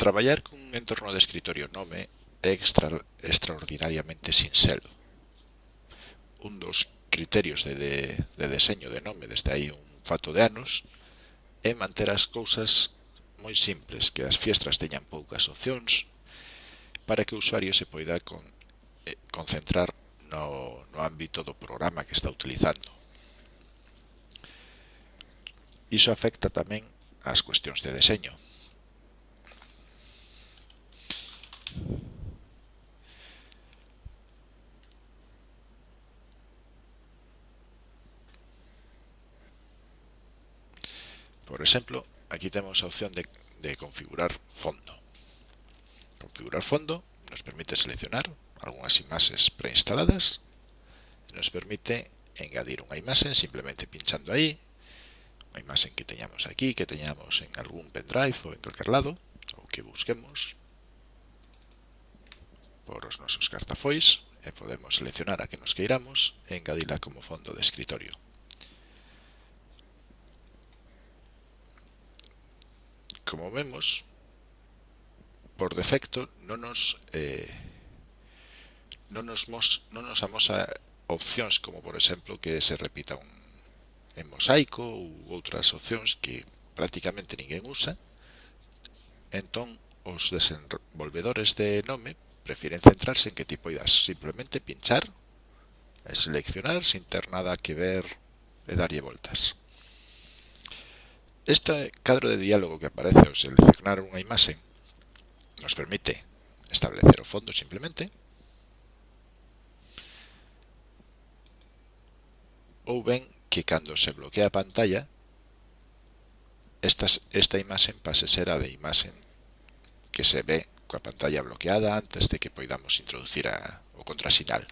Traballar cun entorno de escritorio nome é extra, extraordinariamente sinxelo. Un dos criterios de, de, de deseño de nome desde aí un fato de anos é manter as cousas moi simples, que as fiestras teñan poucas opcións, para que o usuario se poida con, eh, concentrar no, no ámbito do programa que está utilizando. Iso afecta tamén ás cuestións de deseño. Por exemplo, aquí temos a opción de, configurar fondo. Configurar fondo nos permite seleccionar algunhas imaxes preinstaladas nos permite engadir unha imaxe simplemente pinchando aí unha imaxe que teñamos aquí, que teñamos en algún pendrive ou en calquer lado ou que busquemos por os nosos cartafois e podemos seleccionar a que nos queiramos e engadila como fondo de escritorio. Como vemos, por defecto non nos, eh, non nos, mos, non nos amosa opcións como por exemplo que se repita un, en mosaico ou outras opcións que prácticamente ninguén usa, entón os desenvolvedores de nome prefieren centrarse en qué tipo idas, Simplemente pinchar, seleccionar sin tener nada que ver e darlle voltas. Este cadro de diálogo que aparece ao seleccionar unha imaxe nos permite establecer o fondo simplemente ou ben que cando se bloquea a pantalla esta, esta imaxe pase ser a de imaxe que se ve coa pantalla bloqueada antes de que poidamos introducir a, o contrasinal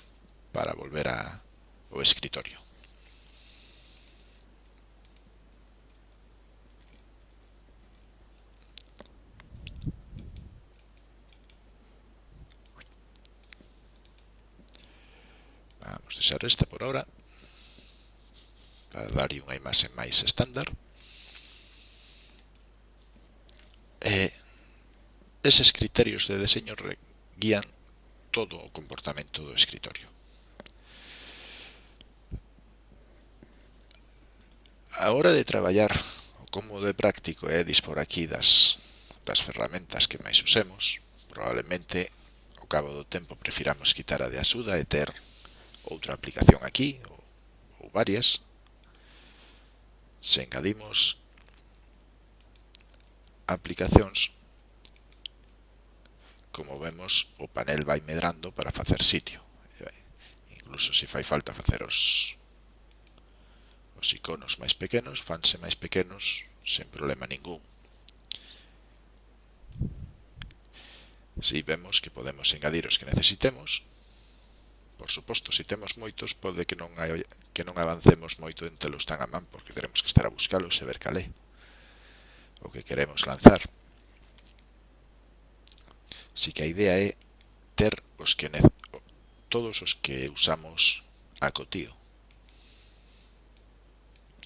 para volver a, o escritorio. Vamos deixar esta por ahora para darlle unha imaxe máis estándar. eses criterios de deseño guían todo o comportamento do escritorio. A hora de traballar o como de práctico é dispor aquí das, das ferramentas que máis usemos, probablemente ao cabo do tempo prefiramos quitar a de axuda e ter outra aplicación aquí ou, ou varias. Se engadimos aplicacións como vemos, o panel vai medrando para facer sitio. Incluso se fai falta facer os, os iconos máis pequenos, fanse máis pequenos sen problema ningún. Si vemos que podemos engadir os que necesitemos, por suposto, se temos moitos, pode que non, hai, que non avancemos moito en telos tan a man, porque teremos que estar a buscalos e ver calé o que queremos lanzar. Así que a idea é ter os que todos os que usamos a cotío.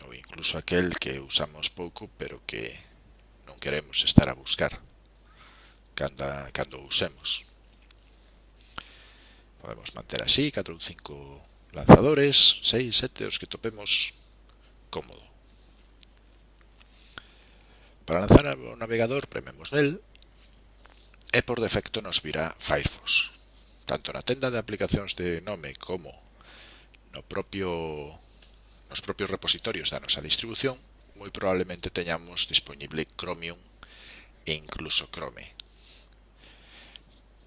Ou incluso aquel que usamos pouco, pero que non queremos estar a buscar canda, cando usemos. Podemos manter así 4 ou 5 lanzadores, 6, 7, os que topemos cómodo. Para lanzar o navegador, prememos nel e por defecto nos virá Firefox. Tanto na tenda de aplicacións de nome como no propio nos propios repositorios da nosa distribución, moi probablemente teñamos disponible Chromium e incluso Chrome.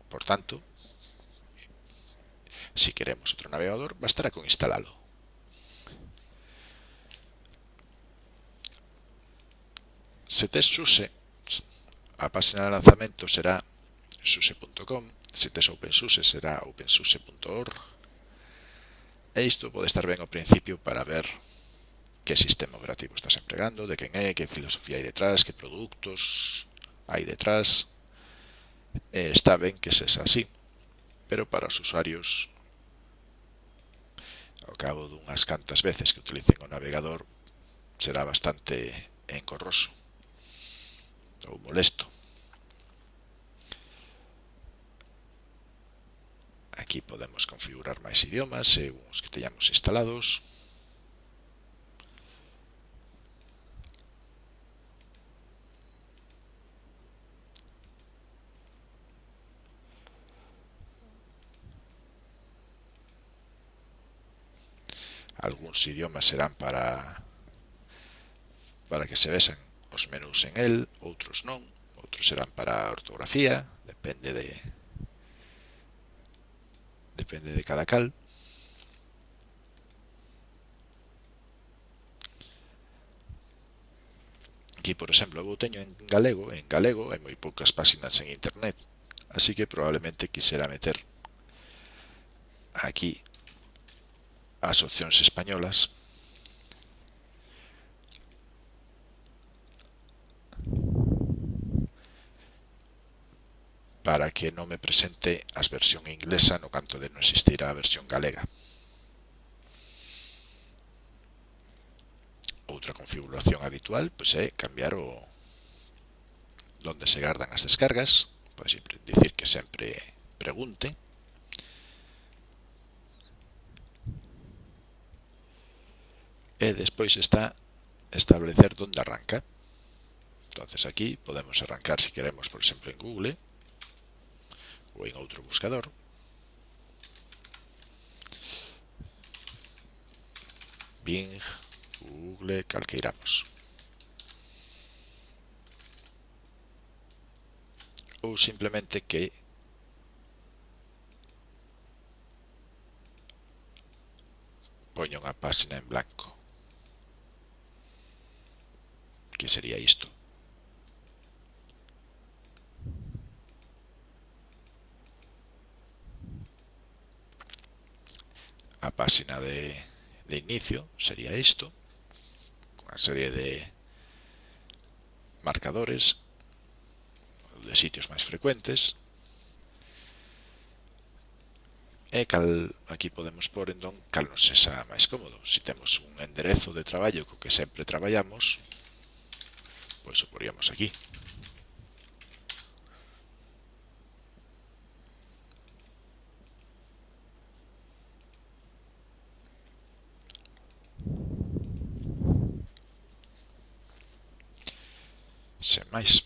Por tanto, si queremos outro navegador, bastará con instalalo. Se tes SUSE, a página de lanzamento será suse.com se tes OpenSUSE será opensource.org e isto pode estar ben ao principio para ver que sistema operativo estás empregando, de quen é, que filosofía hai detrás, que produtos hai detrás. E está ben que se así, pero para os usuarios, ao cabo dunhas cantas veces que utilicen o navegador, será bastante encorroso ou molesto. Aquí podemos configurar máis idiomas eh, según os que teñamos instalados. Alguns idiomas serán para para que se vexan os menús en el, outros non, outros serán para ortografía, depende de, depende de cada cal. Aquí, por exemplo, eu teño en galego, en galego hai moi poucas páxinas en internet, así que probablemente quisera meter aquí as opcións españolas para que non me presente as versión inglesa no canto de non existir a versión galega. Outra configuración habitual pois, é cambiar o donde se gardan as descargas, pois dicir que sempre pregunte. e despois está establecer onde arranca. Entonces aquí podemos arrancar si queremos, por exemplo, en Google, o en otro buscador. Bing, Google, al que iramos. O simplemente que ponga una página en blanco. ¿Qué sería esto? a página de, de inicio sería esto, una serie de marcadores de sitios más frecuentes. E cal, aquí podemos pôr entón cal nos esa máis cómodo. Se si temos un enderezo de traballo co que sempre traballamos, pois o poríamos aquí. Nice.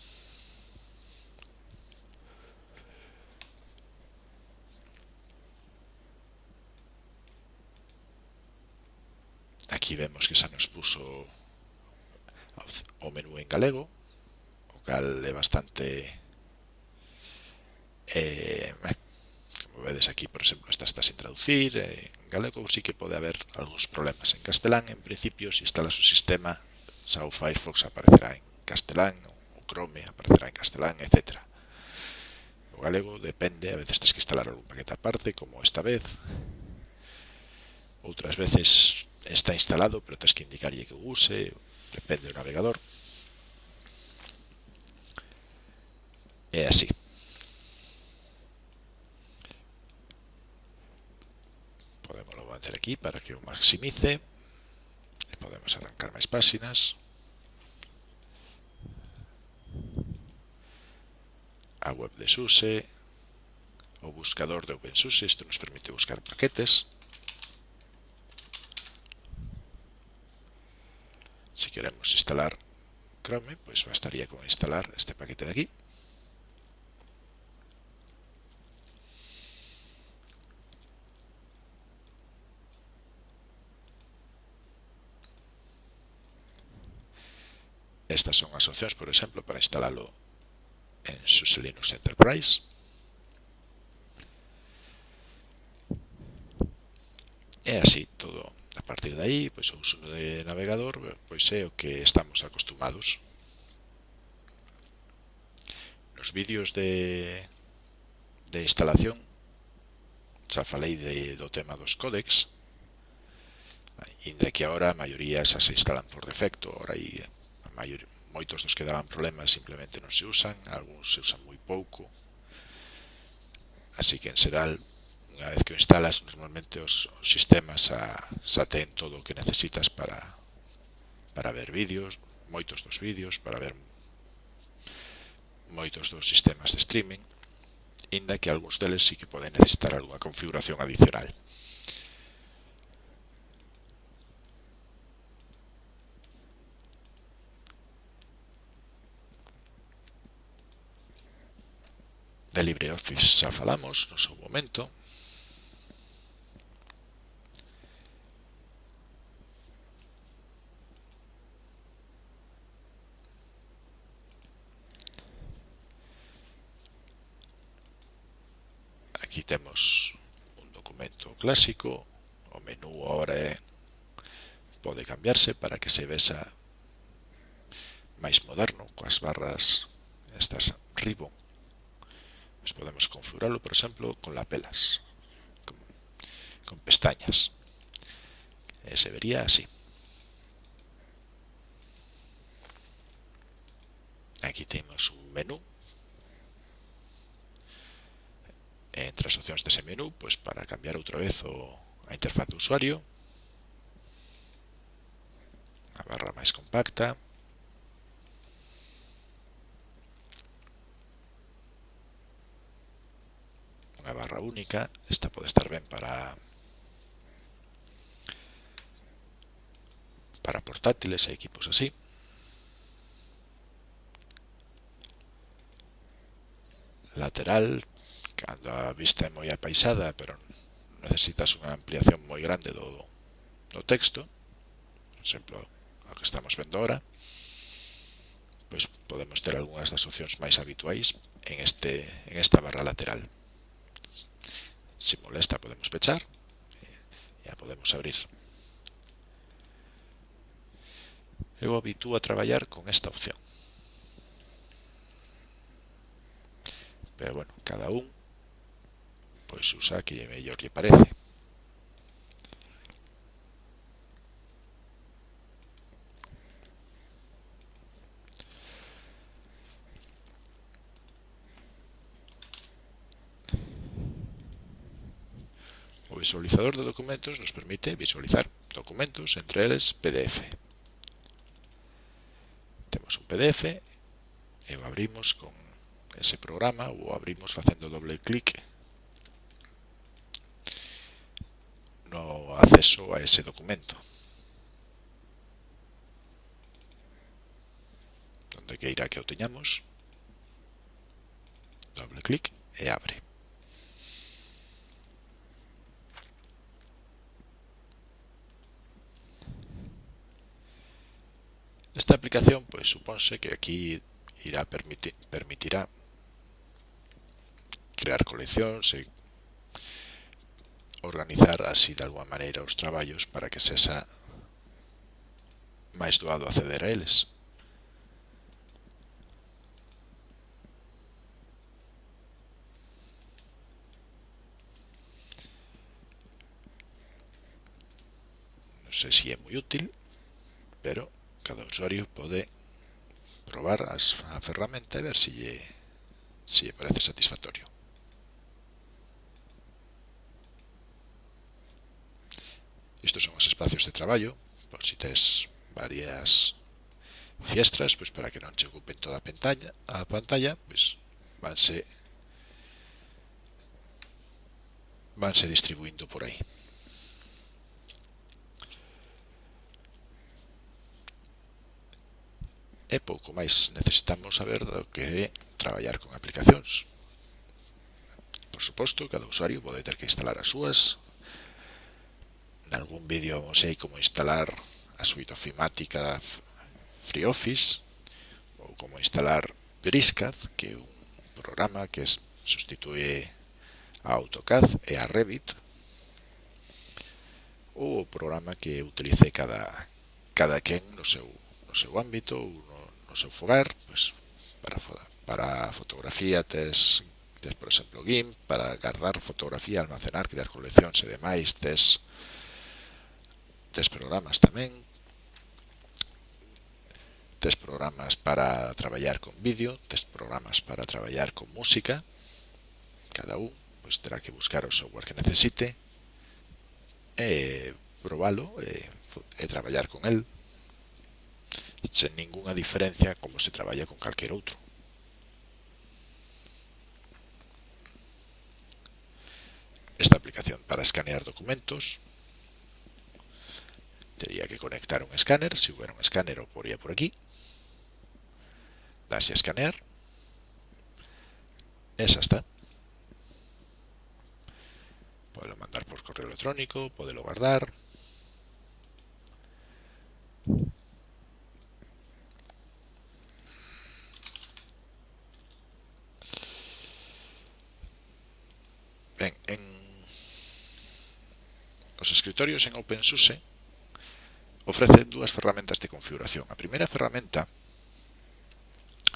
Aquí vemos que xa nos puso o menú en galego, o cal é bastante... Eh, eh, como vedes aquí, por exemplo, esta está sin traducir, eh, en galego sí que pode haber algúns problemas en castelán, en principio, se instalas o sistema, xa o Firefox aparecerá en castelán ou Chrome aparecerá en castelán, etc. O galego depende, a veces tens que instalar algún paquete aparte, como esta vez. Outras veces está instalado, pero tens que indicarlle que o use, depende do navegador. É así. Podemos avanzar aquí para que o maximice. E podemos arrancar máis páxinas. a web de SUSE o buscador de OpenSUSE. isto nos permite buscar paquetes. Si queremos instalar Chrome, pues bastaría con instalar este paquete de aquí. Estas son as opcións, por exemplo, para instalarlo en SUSE Linux Enterprise. E así todo. A partir de aí, pois o uso de navegador pois é o que estamos acostumados. Nos vídeos de, de instalación xa falei de, do tema dos códex, inda que agora a maioría xa se instalan por defecto, ahora aí a maioría moitos dos que daban problemas simplemente non se usan, algúns se usan moi pouco. Así que en xeral, unha vez que o instalas, normalmente os, os sistemas xa, xa ten todo o que necesitas para, para ver vídeos, moitos dos vídeos, para ver moitos dos sistemas de streaming, inda que algúns deles sí que poden necesitar algunha configuración adicional. de LibreOffice xa falamos no seu momento. Aquí temos un documento clásico, o menú ahora eh, é, pode cambiarse para que se vexa máis moderno, coas barras estas ribbon Pues podemos configurarlo, por exemplo, con lapelas, con, con pestañas. E se vería así. Aquí temos un menú entre as opcións dese menú pois para cambiar outra vez o, a interfaz do usuario a barra máis compacta unha barra única. Esta pode estar ben para para portátiles e equipos así. Lateral, cando a vista é moi apaisada, pero necesitas unha ampliación moi grande do, do texto, por exemplo, o que estamos vendo ahora, pois podemos ter algunhas das opcións máis habituais en, este, en esta barra lateral. Si molesta podemos fechar. Eh, ya podemos abrir. Eu habitúo a traballar con esta opción. Pero bueno, cada un pois usa que mellor lle parece. visualizador de documentos nos permite visualizar documentos, entre eles PDF. Temos un PDF e o abrimos con ese programa ou abrimos facendo doble clic no acceso a ese documento. Donde queira que o teñamos, doble clic e abre. Esta aplicación, pues supónse que aquí irá permitir, permitirá crear coleccións e organizar así de alguma maneira os traballos para que sexa máis doado acceder a eles. Non sei se é moi útil, pero cada usuario pode probar as, a ferramenta e ver se lle, se lle parece satisfactorio. Estos son os espacios de traballo, por si tes varias fiestras, pois para que non che ocupen toda a pantalla, a pantalla, pois vanse vanse distribuindo por aí. e pouco máis. Necesitamos saber do que é traballar con aplicacións. Por suposto, cada usuario pode ter que instalar as súas. Nalgún vídeo sei como instalar a suite ofimática FreeOffice ou como instalar Briscad, que é un programa que substitúe a AutoCAD e a Revit ou o programa que utilice cada, cada quen no seu, no seu ámbito ou no seu fogar, pois, para, para fotografía tes, tes, por exemplo, GIMP, para guardar fotografía, almacenar, crear coleccións e demais, tes, tes programas tamén, tes programas para traballar con vídeo, tes programas para traballar con música, cada un pois, terá que buscar o software que necesite, e probalo e, e traballar con el. Sen ninguna diferencia como se traballa con calquer outro aplicación para escanear documentos. Tendría que conectar un escáner, si hubiera un escáner o podría por aquí. Darse a escanear. Esa está. Puedo mandar por correo electrónico, puedo guardar. Ben, en os escritorios en OpenSUSE ofrece dúas ferramentas de configuración. A primeira ferramenta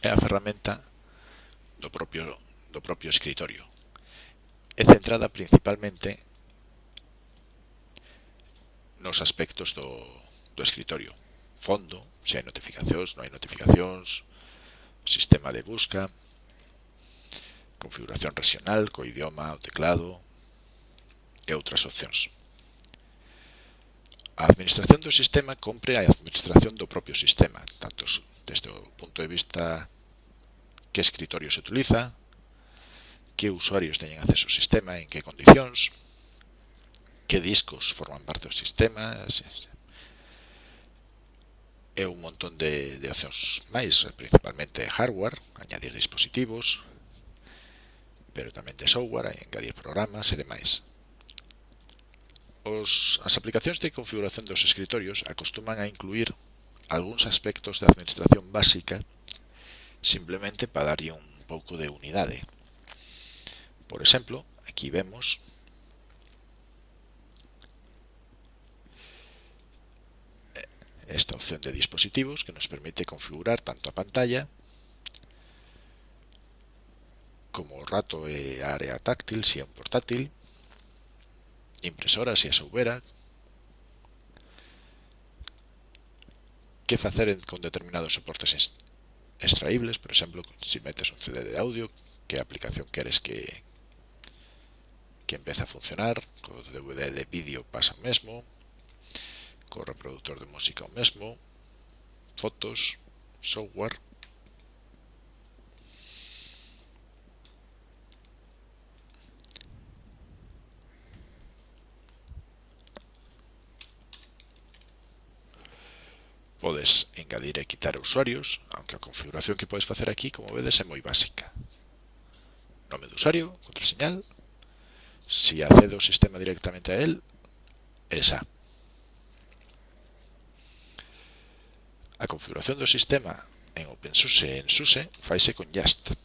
é a ferramenta do propio, do propio escritorio. É centrada principalmente nos aspectos do, do escritorio. Fondo, se hai notificacións, non hai notificacións, sistema de busca, configuración regional, co idioma, o teclado e outras opcións. A administración do sistema compre a administración do propio sistema, tanto desde o punto de vista que escritorio se utiliza, que usuarios teñen acceso ao sistema, en que condicións, que discos forman parte do sistema, e un montón de, de opcións máis, principalmente hardware, añadir dispositivos, pero tamén de software, hai engadir programas e demais. Os, as aplicacións de configuración dos escritorios acostuman a incluir algúns aspectos de administración básica simplemente para darlle un pouco de unidade. Por exemplo, aquí vemos esta opción de dispositivos que nos permite configurar tanto a pantalla como o rato e área táctil, se é un portátil, impresora, se a soubera, que facer con determinados soportes extraíbles, por exemplo, se metes un CD de audio, que aplicación queres que, que empece a funcionar, co DVD de vídeo pasa o mesmo, co reproductor de música o mesmo, fotos, software, podes engadir e quitar usuarios, aunque a configuración que podes facer aquí, como vedes, é moi básica. Nome do usuario, contraseñal, se si accedo o sistema directamente a él, esa. A configuración do sistema en OpenSUSE e en SUSE faise con Just.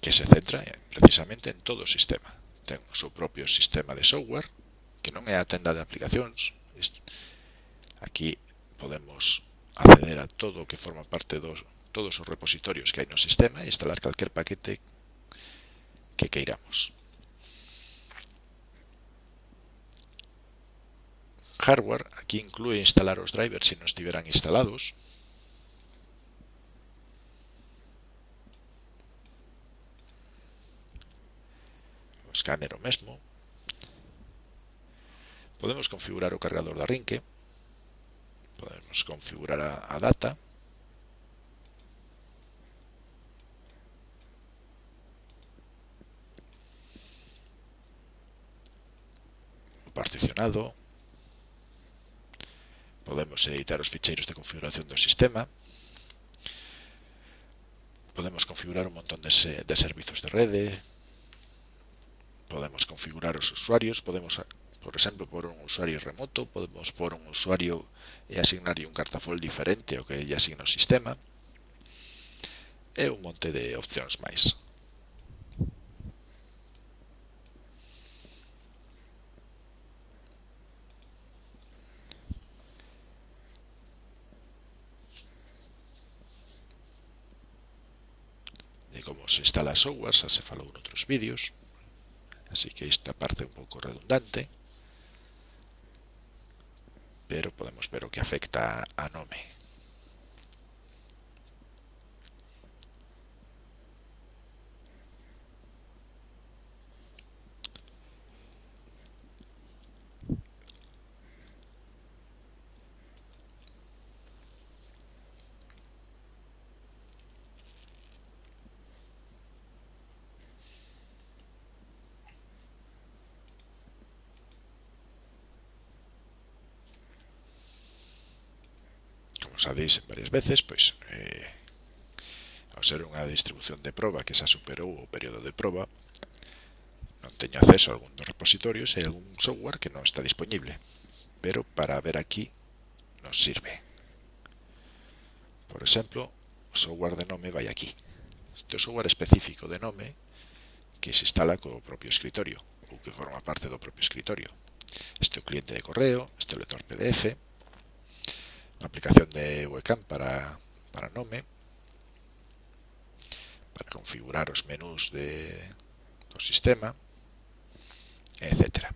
que se centra eh, precisamente en todo o sistema. Ten o seu propio sistema de software, que non é a tenda de aplicacións. Aquí podemos acceder a todo o que forma parte dos todos os repositorios que hai no sistema e instalar calquer paquete que queiramos. Hardware, aquí inclúe instalar os drivers se non estiveran instalados, scanner o mesmo. Podemos configurar o cargador da rinque. Podemos configurar a, a data. O particionado. Podemos editar os ficheiros de configuración do sistema podemos configurar un montón de, servizos de rede, podemos configurar os usuarios, podemos, por exemplo, por un usuario remoto, podemos por un usuario e asignarlle un cartafol diferente ao que lle asigna o sistema, e un monte de opcións máis. de como se instala software, xa se falou noutros vídeos. Así que esta parte un pouco redundante, pero podemos ver o que afecta a nome. os ADIs varias veces, pois eh, ao ser unha distribución de proba que xa superou o período de proba, non teño acceso a algún dos repositorios e algún software que non está disponible, pero para ver aquí nos sirve. Por exemplo, o software de nome vai aquí. Este é o software específico de nome que se instala co propio escritorio ou que forma parte do propio escritorio. Este é o cliente de correo, este é o lector PDF, aplicación de webcam para, para Nome, para configurar os menús de, do sistema, etcétera.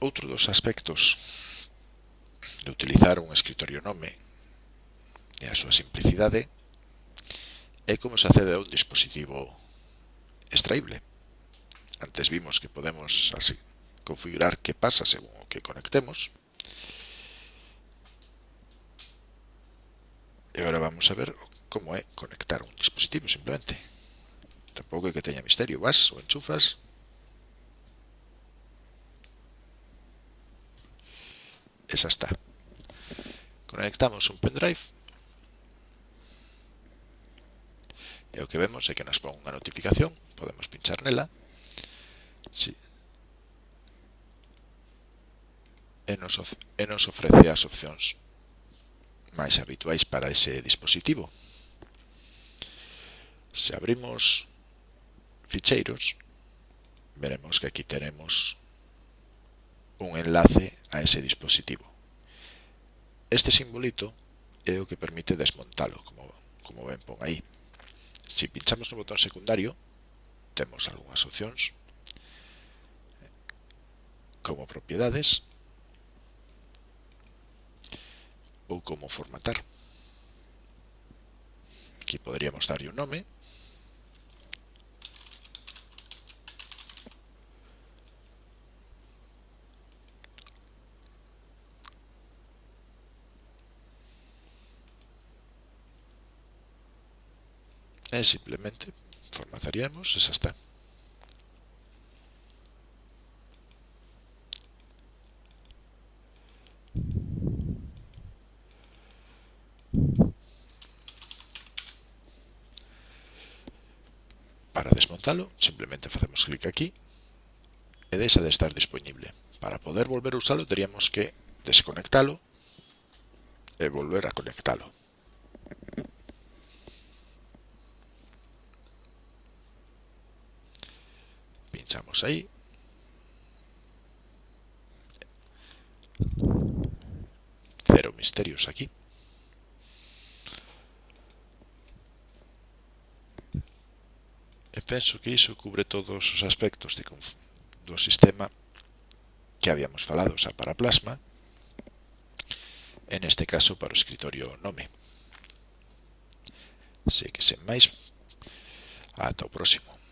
Outro dos aspectos de utilizar un escritorio nome e a súa simplicidade é como se accede a un dispositivo extraíble. Antes vimos que podemos así configurar qué pasa según que conectemos. Y ahora vamos a ver cómo es conectar un dispositivo simplemente. Tampoco hay que tenga misterio. Vas o enchufas. Esa está. Conectamos un pendrive. E o que vemos é que nos pon unha notificación podemos pinchar nela. Sí. E nos, e nos ofrece as opcións máis habituais para ese dispositivo. Se abrimos ficheiros, veremos que aquí tenemos un enlace a ese dispositivo. Este simbolito é o que permite desmontalo, como, como ven pon aí. Se pinchamos no botón secundario, temos algunhas opcións eh, como propiedades ou como formatar. Aquí poderíamos darlle un nome. E simplemente formataríamos, esa está. Para desmontalo, simplemente facemos clic aquí e deixa de estar disponible. Para poder volver a usalo, teríamos que desconectalo e volver a conectalo. pinchamos ahí. Cero misterios aquí. E penso que iso cubre todos os aspectos de, do sistema que habíamos falado, xa para plasma, en este caso para o escritorio nome. Se que sen máis, ata o próximo.